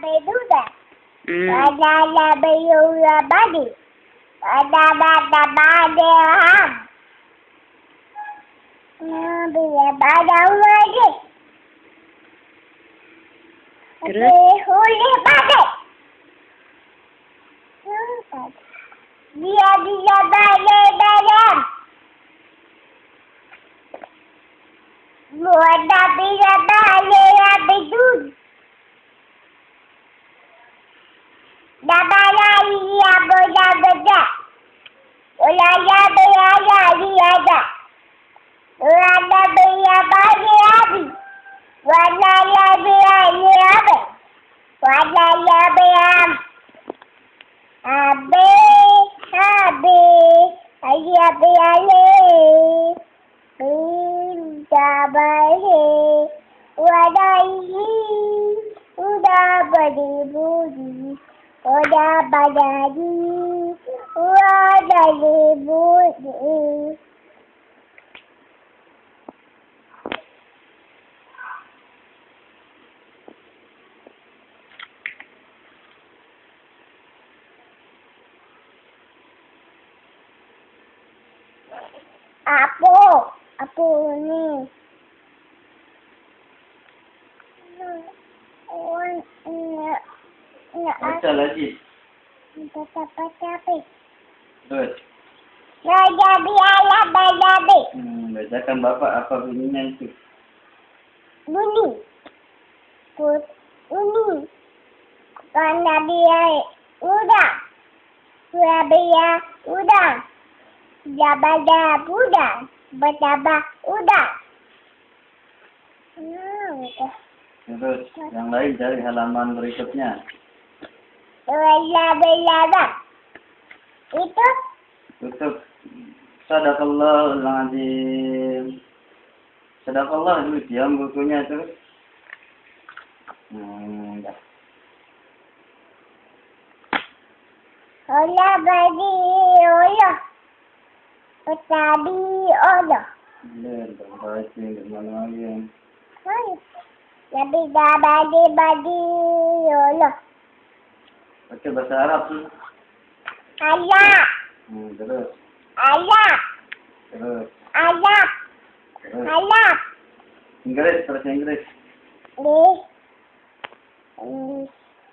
beduda. Hmm. Wala la bayura badi. Wala bada bade ham. Bila bada wadi. Terus? Huli badi. Dia dia bade Dabahe. Wala yi. Uda badi budi. Oda badadi, wada lebudi. Apo, apo ni. Na, na, Baca lagi. Tapi, Terus. Raja biaya bajabi. Hmm, bacakan bapak apa bunyinya itu. Bunyi. Put, bunyi. Karena biaya udah. Surabaya udah. Jabada udah. Betaba udah. Hmm, gitu. Terus yang lain cari halaman berikutnya. Bela bela Itu Tutup. Sadaqallahul azim. Sadaqallah dulu diam bukunya terus. Hmm, dah. Ola bagi ola. Petabi ola. Tak baca mana lagi. Dah bagi bagi ola. Baca bahasa Arab tu. Ayah. Hmm, terus. Ayah. Terus. Ayah. Terus. Ayah. Inggris, terus Inggris. Di.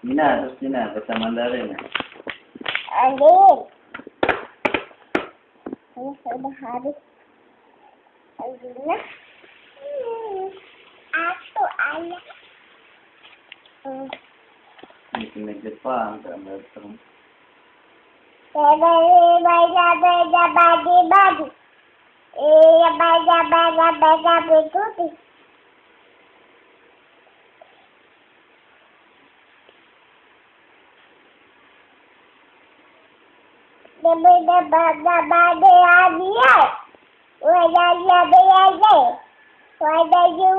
Cina, terus Cina, bahasa Mandarin. Adi. Ini sudah habis. Adina. Hmm. Aku ayah. Hmm. Ini kena Jepang, tak datang. Bagi baca baca bagi